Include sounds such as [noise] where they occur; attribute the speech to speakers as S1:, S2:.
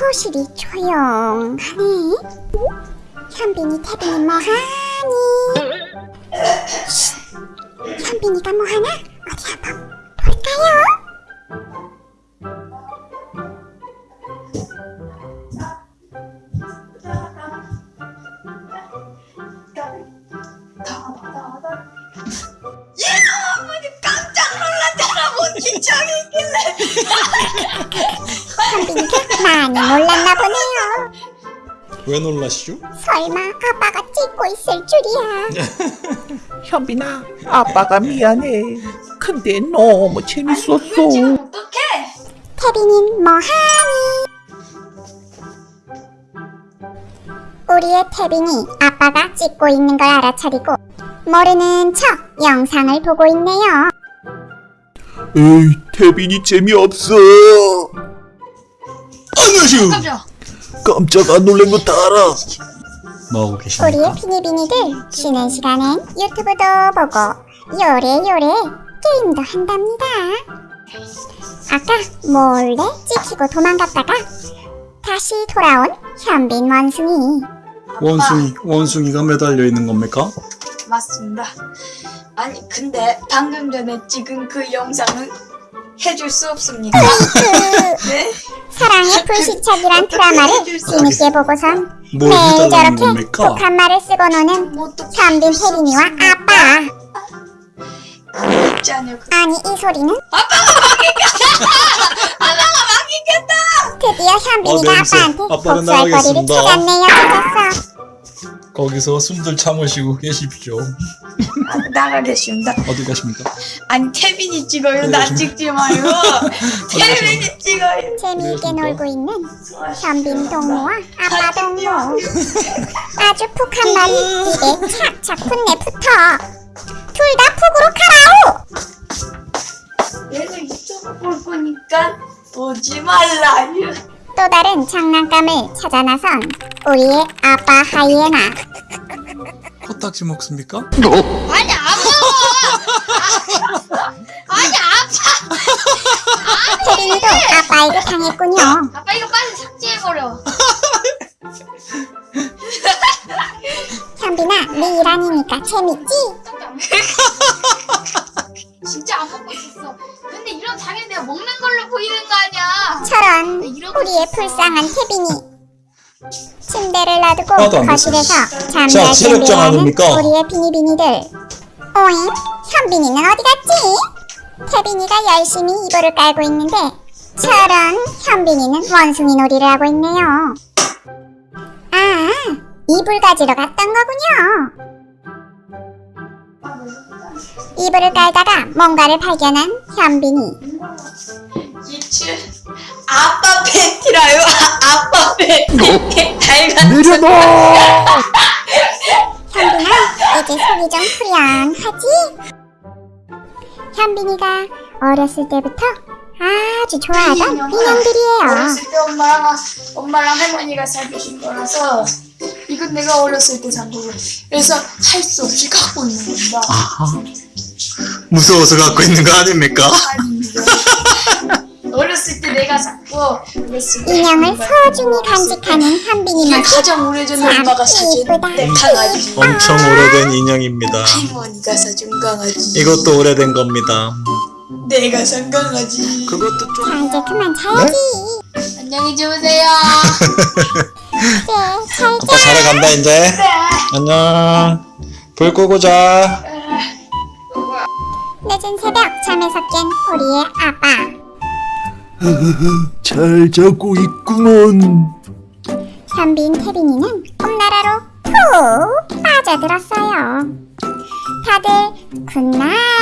S1: 교실이 조용하네. 현빈이, 태빈이 뭐하니? 쉿. 현빈이가 뭐하나? 어디 한번 볼까요? 현빈이가 [laughs] 많이 놀랐나 보네요.
S2: 왜 놀라시죠?
S1: 설마 아빠가 찍고 있을 줄이야. [laughs]
S3: 현빈아, 아빠가 미안해. 근데 너무 재밌었어.
S4: 어떡해?
S1: 태빈인 뭐하니? 우리의 태빈이 아빠가 찍고 있는 걸 알아차리고 모르는 척 영상을 보고 있네요.
S2: 에이 태빈이 재미없어 안녕하세요
S4: 깜짝.
S2: 깜짝 안 놀란 거 다 알아 뭐하고 계십니까?
S1: 우리의 비니비니들 쉬는 시간엔 유튜브도 보고 요래요래 게임도 한답니다. 아까 몰래 찍히고 도망갔다가 다시 돌아온 현빈 원숭이.
S2: 원숭이 원숭이가 매달려 있는 겁니까?
S4: 맞습니다. 아니 근데 방금 전에 찍은 그 영상은 해줄 수 없습니까?
S1: 그
S4: 네?
S1: 사랑의 불시착이란 드라마를 재밌게 보고선
S2: 뭘
S1: 매일 저렇게
S2: 겁니까?
S1: 독한 말을 쓰고 노는 현빈 태빈이와 아빠.
S4: 있지.
S1: 아니 이 소리는 [laughs] 드디어 현빈이가
S2: 어, 냄새.
S1: 아빠한테
S2: 아빠는
S1: 복수할 거리를
S2: 나가겠습니다.
S1: 찾았네요.
S2: 거기서 숨들 참으시고 계십시오
S4: 아, [laughs] 나가겠습니다.
S2: 어디 가십니까?
S4: 아니 태빈이 찍어요. 나? 찍지 마요. [laughs] 태빈이 찍어요.
S1: 재미있게? 놀고 있는 현빈 동무와 아빠 동무. 아주 푹한 말이 입에 착착 붙네 붙어. 둘 다 푹으로 가라오.
S4: 얘가 이쪽을 볼 거니까 보지 말라요.
S1: 또 다른 장난감을 찾아 나선 우리의 아빠 하이에나.
S2: 코딱지 먹습니까?
S4: 아니 아파. 아니 아파.
S1: 태빈이도 아빠에게 당했군요.
S4: 아빠 이거 빨리 삭제해버려.
S1: 현빈아, 네일 아니니까 재밌지?
S4: 진짜 안 먹고 있었어. 근데 이런 장애 내가 먹는 걸로 보이는
S1: 우리의 불쌍한 태빈이. 침대를 놔두고 거실에서 잠잘 준비하는? 우리의 비니비니들. 오잉? 현빈이는 어디 갔지? 태빈이가 열심히 이불을 깔고 있는데 저런 현빈이는 원숭이 놀이를 하고 있네요. 아, 이불 가지러 갔던 거군요. 이불을 깔다가 뭔가를 발견한 현빈이.
S4: 아빠 팬티라요. 아, 아빠 팬티. 달간
S3: 내려놔!
S1: 현빈아, 이제 속이 좀 후련하지? 현빈이가 어렸을 때부터 아주 좋아하던 인형들이에요.
S4: 어렸을 때 엄마랑 엄마랑 할머니가 사주신 거라서 이건 내가 어렸을 때 산 거고 그래서 할 수 없이 갖고 있는 겁니다.
S2: 무서워서 갖고 있는 거 아닙니까?
S4: 아닙니다. [laughs] 내가 때
S1: 인형을 소중히 간직하는 현빈이 모습
S4: 가장 오래전 엄마가 사준 강아지
S2: 엄청 오래된 인형입니다.
S4: 할머니가 사준 강아지.
S2: 이것도 오래된 겁니다.
S4: 내가 산 강아지.
S2: 그것도 좀
S1: 자 이제 그만 자야지.
S4: 안녕히 주무세요. [laughs]
S1: 네, 잘
S2: 아빠 자러 간다 이제.
S4: 네.
S2: 안녕. 불 끄고 자.
S1: 늦은 새벽 잠에서 깬 우리의 아빠.
S2: 잘 자고 있구먼
S1: 현빈 태빈이는 꿈나라로 푹 빠져들었어요. 다들 good night